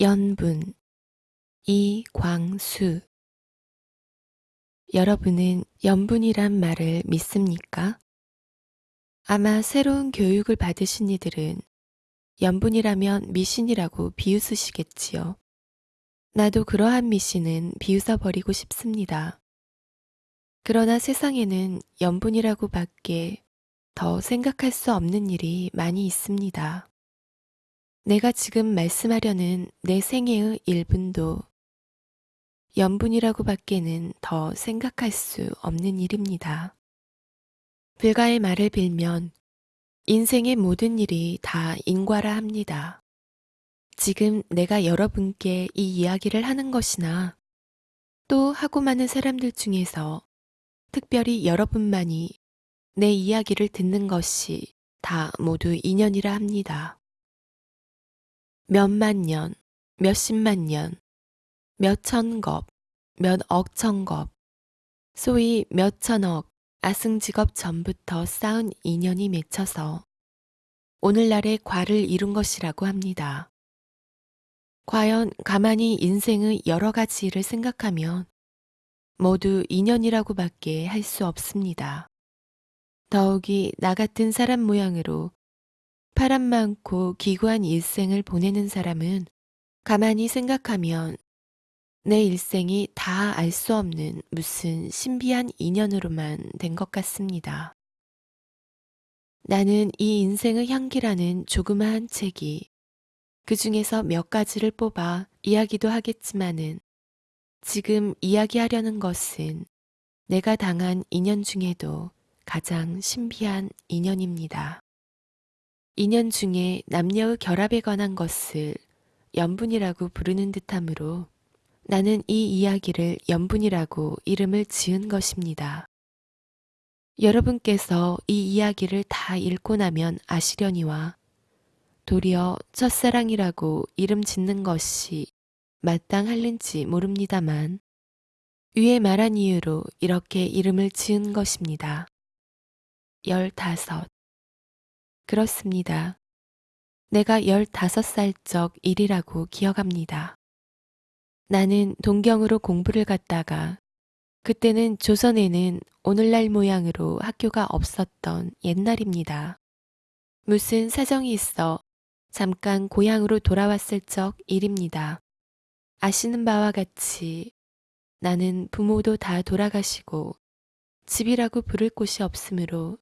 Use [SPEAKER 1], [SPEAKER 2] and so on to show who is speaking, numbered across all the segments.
[SPEAKER 1] 연분 이광수 여러분은 연분이란 말을 믿습니까? 아마 새로운 교육을 받으신 이들은 연분이라면 미신이라고 비웃으시겠지요. 나도 그러한 미신은 비웃어버리고 싶습니다. 그러나 세상에는 연분이라고 밖에 더 생각할 수 없는 일이 많이 있습니다. 내가 지금 말씀하려는 내 생애의 일분도 연분이라고 밖에는 더 생각할 수 없는 일입니다. 불가의 말을 빌면 인생의 모든 일이 다 인과라 합니다. 지금 내가 여러분께 이 이야기를 하는 것이나 또 하고 많은 사람들 중에서 특별히 여러분만이 내 이야기를 듣는 것이 다 모두 인연이라 합니다. 몇만 년, 몇십만 년, 몇천 겁, 몇 억천 겁, 소위 몇천억 아승직업 전부터 쌓은 인연이 맺혀서 오늘날의 과를 이룬 것이라고 합니다. 과연 가만히 인생의 여러 가지 일을 생각하면 모두 인연이라고 밖에 할 수 없습니다. 더욱이 나 같은 사람 모양으로 파란 많고 기구한 일생을 보내는 사람은 가만히 생각하면 내 일생이 다 알 수 없는 무슨 신비한 인연으로만 된 것 같습니다. 나는 이 인생의 향기라는 조그마한 책이 그 중에서 몇 가지를 뽑아 이야기도 하겠지만은 지금 이야기하려는 것은 내가 당한 인연 중에도 가장 신비한 인연입니다. 인연 중에 남녀의 결합에 관한 것을 연분이라고 부르는 듯하므로 나는 이 이야기를 연분이라고 이름을 지은 것입니다. 여러분께서 이 이야기를 다 읽고 나면 아시려니와 도리어 첫사랑이라고 이름 짓는 것이 마땅할는지 모릅니다만 위에 말한 이유로 이렇게 이름을 지은 것입니다. 열다섯. 그렇습니다. 내가 열다섯 살적 일이라고 기억합니다. 나는 동경으로 공부를 갔다가 그때는 조선에는 오늘날 모양으로 학교가 없었던 옛날입니다. 무슨 사정이 있어 잠깐 고향으로 돌아왔을 적 일입니다. 아시는 바와 같이 나는 부모도 다 돌아가시고 집이라고 부를 곳이 없으므로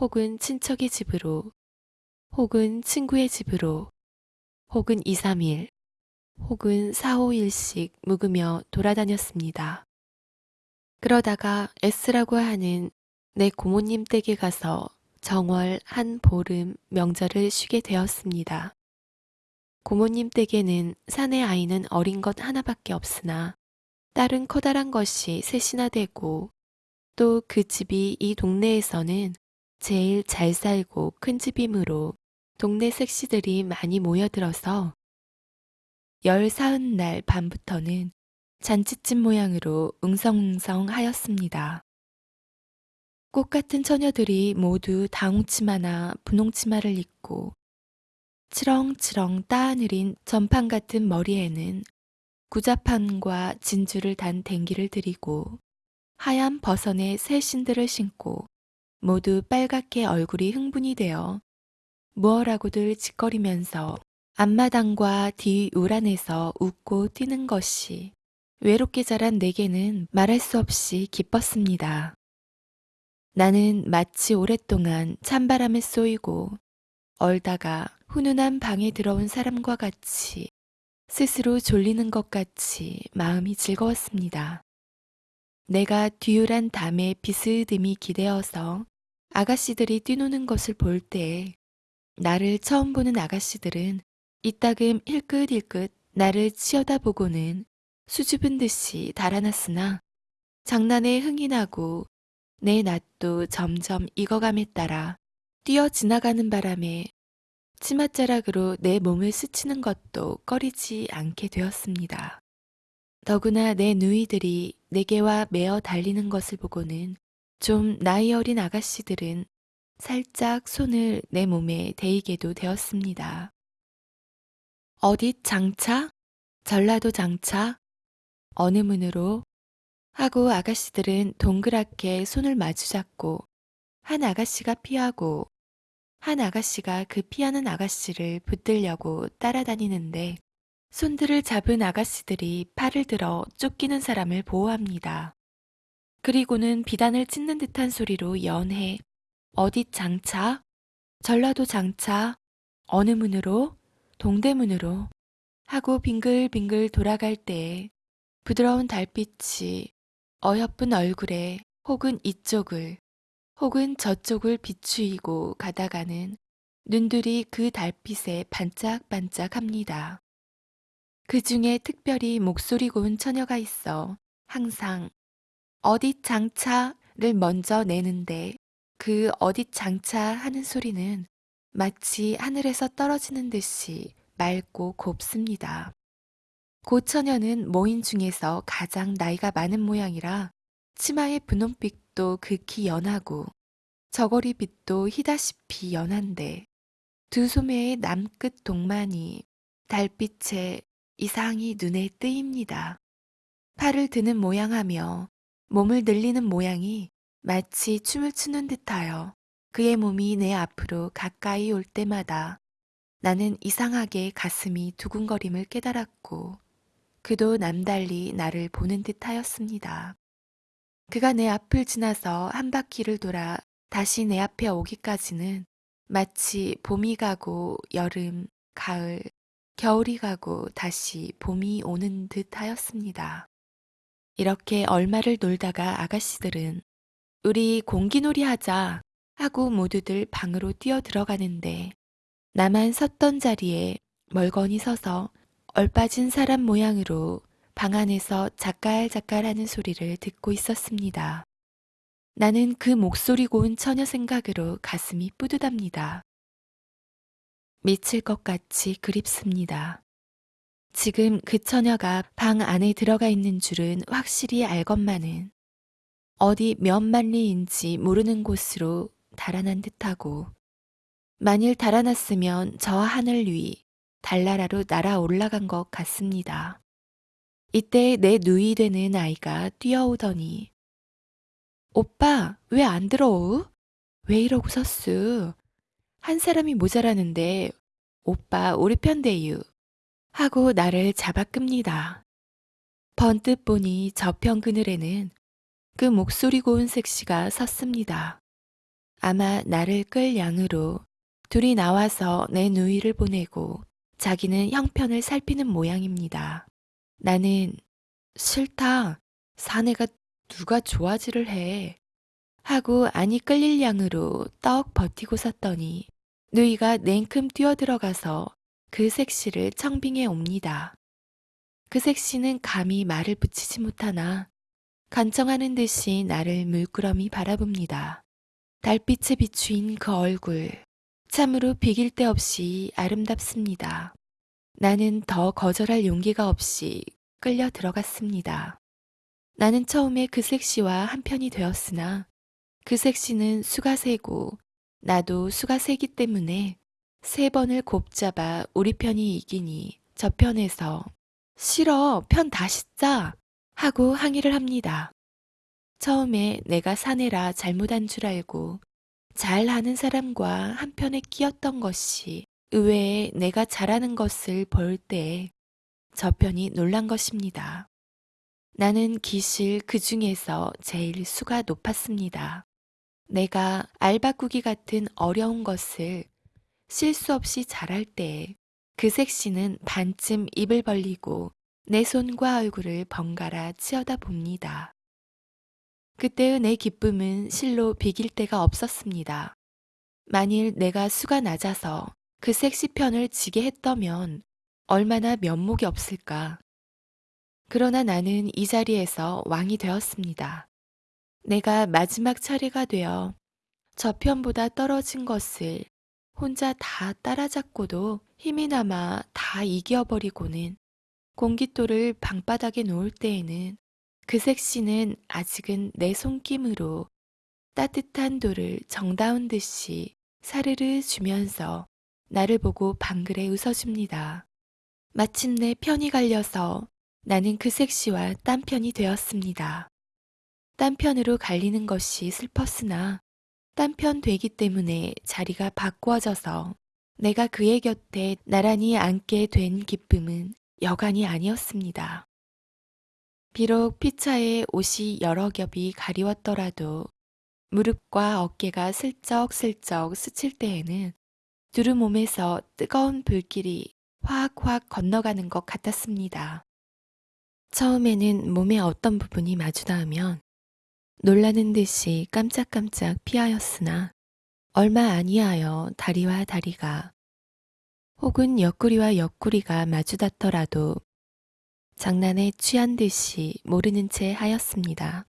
[SPEAKER 1] 혹은 친척의 집으로 혹은 친구의 집으로 혹은 2, 3일 혹은 4, 5일씩 묵으며 돌아다녔습니다. 그러다가 S라고 하는 내 고모님 댁에 가서 정월 한 보름 명절을 쉬게 되었습니다. 고모님 댁에는 사내 아이는 어린 것 하나밖에 없으나 딸은 커다란 것이 셋이나 되고 또 그 집이 이 동네에서는 제일 잘 살고 큰 집이므로 동네 섹시들이 많이 모여들어서 열 사흔 날 밤부터는 잔치집 모양으로 웅성웅성 하였습니다. 꽃 같은 처녀들이 모두 다홍치마나 분홍치마를 입고 치렁치렁 따하느린 전판 같은 머리에는 구자판과 진주를 단 댕기를 들이고 하얀 버선의 새 신들을 신고 모두 빨갛게 얼굴이 흥분이 되어 무어라고들 짓거리면서 앞마당과 뒤 우란에서 웃고 뛰는 것이 외롭게 자란 내게는 말할 수 없이 기뻤습니다. 나는 마치 오랫동안 찬바람에 쏘이고 얼다가 훈훈한 방에 들어온 사람과 같이 스스로 졸리는 것 같이 마음이 즐거웠습니다. 내가 뒤울한 담에 비스듬히 기대어서 아가씨들이 뛰노는 것을 볼 때 나를 처음 보는 아가씨들은 이따금 힐끗힐끗 나를 치어다보고는 수줍은 듯이 달아났으나 장난에 흥이 나고 내 낯도 점점 익어감에 따라 뛰어 지나가는 바람에 치맛자락으로 내 몸을 스치는 것도 꺼리지 않게 되었습니다. 더구나 내 누이들이 내게와 매어 달리는 것을 보고는 좀 나이 어린 아가씨들은 살짝 손을 내 몸에 대이게도 되었습니다. 어디 장차? 전라도 장차? 어느 문으로? 하고 아가씨들은 동그랗게 손을 마주 잡고 한 아가씨가 피하고 한 아가씨가 그 피하는 아가씨를 붙들려고 따라다니는데 손들을 잡은 아가씨들이 팔을 들어 쫓기는 사람을 보호합니다. 그리고는 비단을 찢는 듯한 소리로 연해 어디 장차? 전라도 장차? 어느 문으로? 동대문으로? 하고 빙글빙글 돌아갈 때에 부드러운 달빛이 어여쁜 얼굴에 혹은 이쪽을 혹은 저쪽을 비추이고 가다가는 눈들이 그 달빛에 반짝반짝합니다. 그 중에 특별히 목소리 고운 처녀가 있어 항상 어디 장차를 먼저 내는데 그 어디 장차 하는 소리는 마치 하늘에서 떨어지는 듯이 맑고 곱습니다. 고처녀는 모인 중에서 가장 나이가 많은 모양이라 치마의 분홍빛도 극히 연하고 저고리 빛도 희다시피 연한데 두 소매의 남끝 동만이 달빛에 이상히 눈에 띄입니다. 팔을 드는 모양하며 몸을 늘리는 모양이 마치 춤을 추는 듯하여 그의 몸이 내 앞으로 가까이 올 때마다 나는 이상하게 가슴이 두근거림을 깨달았고 그도 남달리 나를 보는 듯 하였습니다. 그가 내 앞을 지나서 한 바퀴를 돌아 다시 내 앞에 오기까지는 마치 봄이 가고 여름, 가을, 겨울이 가고 다시 봄이 오는 듯 하였습니다. 이렇게 얼마를 놀다가 아가씨들은 우리 공기놀이 하자 하고 모두들 방으로 뛰어 들어가는데 나만 섰던 자리에 멀거니 서서 얼빠진 사람 모양으로 방 안에서 작갈작갈하는 소리를 듣고 있었습니다. 나는 그 목소리 고운 처녀 생각으로 가슴이 뿌듯합니다. 미칠 것 같이 그립습니다. 지금 그 처녀가 방 안에 들어가 있는 줄은 확실히 알건만은 어디 몇 만리인지 모르는 곳으로 달아난 듯하고 만일 달아났으면 저 하늘 위 달나라로 날아 올라간 것 같습니다. 이때 내 누이 되는 아이가 뛰어오더니 오빠 왜 안 들어오? 왜 이러고 섰수? 한 사람이 모자라는데 오빠 우리 편 대유 하고 나를 잡아 끕니다. 번뜩 보니 저편 그늘에는 그 목소리 고운 색시가 섰습니다. 아마 나를 끌 양으로 둘이 나와서 내 누이를 보내고 자기는 형편을 살피는 모양입니다. 나는 싫다. 사내가 누가 좋아지를 해. 하고 아니 끌릴 양으로 떡 버티고 섰더니 누이가 냉큼 뛰어들어가서 그 색시를 청빙해 옵니다. 그 색시는 감히 말을 붙이지 못하나 간청하는 듯이 나를 물끄러미 바라봅니다. 달빛에 비추인 그 얼굴, 참으로 비길 데 없이 아름답습니다. 나는 더 거절할 용기가 없이 끌려 들어갔습니다. 나는 처음에 그 섹시와 한편이 되었으나 그 섹시는 수가 세고 나도 수가 세기 때문에 세 번을 곱잡아 우리 편이 이기니 저 편에서 싫어 편 다시 짜 하고 항의를 합니다. 처음에 내가 사내라 잘못한 줄 알고 잘하는 사람과 한편에 끼었던 것이 의외에 내가 잘하는 것을 볼 때 저편이 놀란 것입니다. 나는 기실 그 중에서 제일 수가 높았습니다. 내가 알바꾸기 같은 어려운 것을 실수 없이 잘할 때그 색시는 반쯤 입을 벌리고 내 손과 얼굴을 번갈아 치어다 봅니다. 그때의 내 기쁨은 실로 비길 데가 없었습니다. 만일 내가 수가 낮아서 그 섹시 편을 지게 했더면 얼마나 면목이 없을까. 그러나 나는 이 자리에서 왕이 되었습니다. 내가 마지막 차례가 되어 저 편보다 떨어진 것을 혼자 다 따라잡고도 힘이 남아 다 이겨버리고는 공깃돌을 방바닥에 놓을 때에는 그 색시는 아직은 내 손김으로 따뜻한 돌을 정다운 듯이 사르르 주면서 나를 보고 방글에 웃어줍니다. 마침내 편이 갈려서 나는 그 색시와 딴 편이 되었습니다. 딴 편으로 갈리는 것이 슬펐으나 딴편 되기 때문에 자리가 바꾸어져서 내가 그의 곁에 나란히 앉게 된 기쁨은 여간이 아니었습니다. 비록 피차에 옷이 여러 겹이 가리웠더라도 무릎과 어깨가 슬쩍슬쩍 스칠 때에는 두루 몸에서 뜨거운 불길이 확확 건너가는 것 같았습니다. 처음에는 몸의 어떤 부분이 마주 닿으면 놀라는 듯이 깜짝깜짝 피하였으나 얼마 아니하여 다리와 다리가 혹은 옆구리와 옆구리가 마주 닿더라도 장난에 취한 듯이 모르는 채 하였습니다.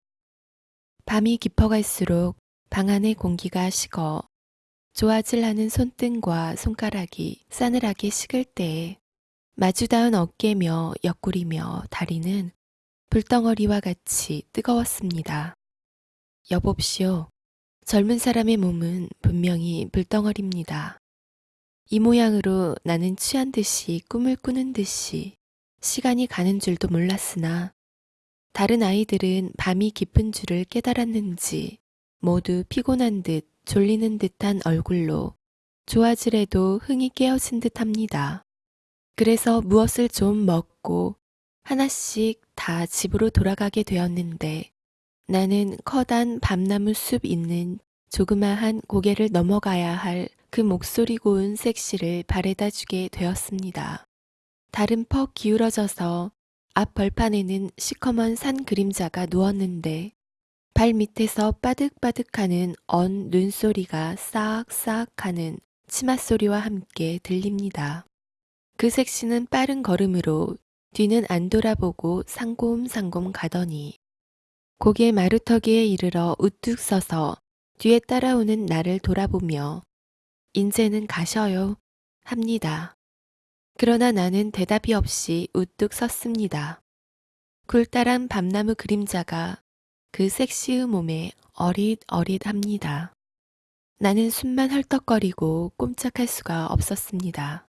[SPEAKER 1] 밤이 깊어갈수록 방 안의 공기가 식어 좋아질하는 손등과 손가락이 싸늘하게 식을 때에 마주 닿은 어깨며 옆구리며 다리는 불덩어리와 같이 뜨거웠습니다. 여봅시오. 젊은 사람의 몸은 분명히 불덩어리입니다. 이 모양으로 나는 취한 듯이 꿈을 꾸는 듯이 시간이 가는 줄도 몰랐으나 다른 아이들은 밤이 깊은 줄을 깨달았는지 모두 피곤한 듯 졸리는 듯한 얼굴로 좋아지래도 흥이 깨어진 듯 합니다. 그래서 무엇을 좀 먹고 하나씩 다 집으로 돌아가게 되었는데 나는 커다란 밤나무 숲 있는 조그마한 고개를 넘어가야 할 그 목소리 고운 섹시를 바래다 주게 되었습니다. 달은 퍽 기울어져서 앞 벌판에는 시커먼 산 그림자가 누웠는데 발 밑에서 빠득빠득하는 언 눈소리가 싹싹 하는 치마 소리와 함께 들립니다. 그 섹시는 빠른 걸음으로 뒤는 안 돌아보고 상곰상곰 가더니 고개 마루터기에 이르러 우뚝 서서 뒤에 따라오는 나를 돌아보며 인제는 가셔요 합니다. 그러나 나는 대답이 없이 우뚝 섰습니다. 굴다란 밤나무 그림자가 그 섹시의 몸에 어릿어릿합니다. 나는 숨만 헐떡거리고 꼼짝할 수가 없었습니다.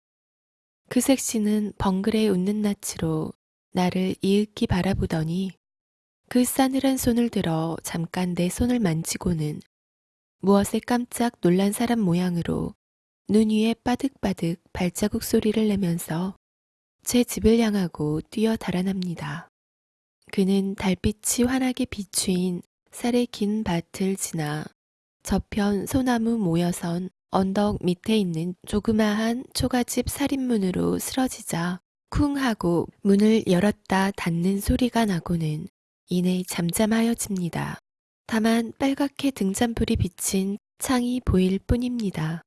[SPEAKER 1] 그 섹시는 벙그레 웃는 낯으로 나를 이윽기 바라보더니 그 싸늘한 손을 들어 잠깐 내 손을 만지고는 무엇에 깜짝 놀란 사람 모양으로 눈 위에 빠득빠득 발자국 소리를 내면서 제 집을 향하고 뛰어 달아납니다. 그는 달빛이 환하게 비추인 쌀의 긴 밭을 지나 저편 소나무 모여선 언덕 밑에 있는 조그마한 초가집 살인문으로 쓰러지자 쿵 하고 문을 열었다 닫는 소리가 나고는 이내 잠잠하여집니다. 다만 빨갛게 등잔불이 비친 창이 보일 뿐입니다.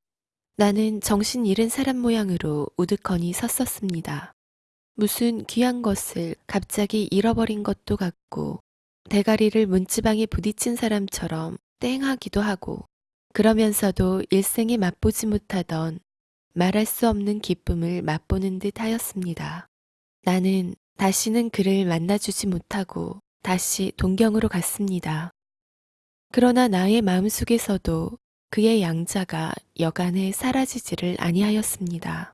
[SPEAKER 1] 나는 정신 잃은 사람 모양으로 우두커니 섰었습니다. 무슨 귀한 것을 갑자기 잃어버린 것도 같고 대가리를 문지방에 부딪힌 사람처럼 땡하기도 하고 그러면서도 일생에 맛보지 못하던 말할 수 없는 기쁨을 맛보는 듯 하였습니다. 나는 다시는 그를 만나주지 못하고 다시 동경으로 갔습니다. 그러나 나의 마음속에서도 그의 양자가 여간에 사라지지를 아니하였습니다.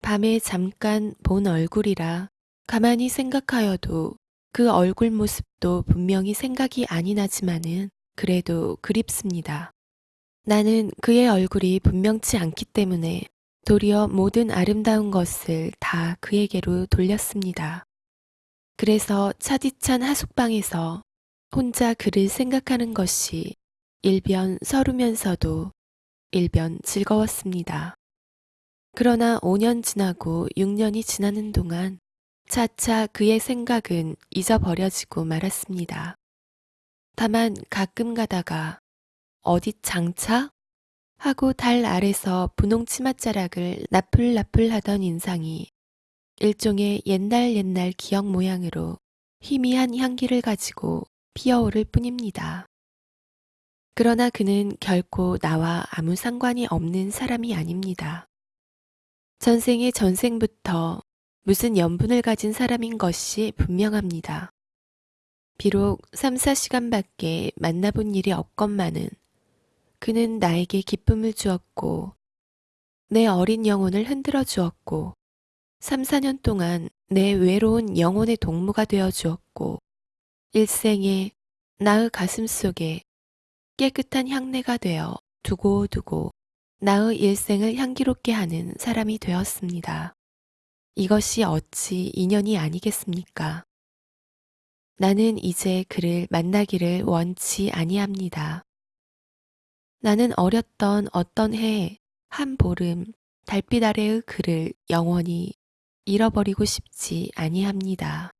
[SPEAKER 1] 밤에 잠깐 본 얼굴이라 가만히 생각하여도 그 얼굴 모습도 분명히 생각이 아니 나지만은 그래도 그립습니다. 나는 그의 얼굴이 분명치 않기 때문에 도리어 모든 아름다운 것을 다 그에게로 돌렸습니다. 그래서 차디찬 하숙방에서 혼자 그를 생각하는 것이 일변 서루면서도 일변 즐거웠습니다. 그러나 5년 지나고 6년이 지나는 동안 차차 그의 생각은 잊어버려지고 말았습니다. 다만 가끔 가다가 어디 장차? 하고 달 아래서 분홍 치맛자락을 나풀나풀 하던 인상이 일종의 옛날 옛날 기억 모양으로 희미한 향기를 가지고 피어오를 뿐입니다. 그러나 그는 결코 나와 아무 상관이 없는 사람이 아닙니다. 전생의 전생부터 무슨 연분을 가진 사람인 것이 분명합니다. 비록 3, 4시간밖에 만나본 일이 없건만은 그는 나에게 기쁨을 주었고 내 어린 영혼을 흔들어 주었고 3, 4년 동안 내 외로운 영혼의 동무가 되어 주었고, 일생에 나의 가슴 속에 깨끗한 향내가 되어 두고두고 나의 일생을 향기롭게 하는 사람이 되었습니다. 이것이 어찌 인연이 아니겠습니까? 나는 이제 그를 만나기를 원치 아니합니다. 나는 어렸던 어떤 해에 한 보름 달빛 아래의 그를 영원히 잃어버리고 싶지 아니합니다.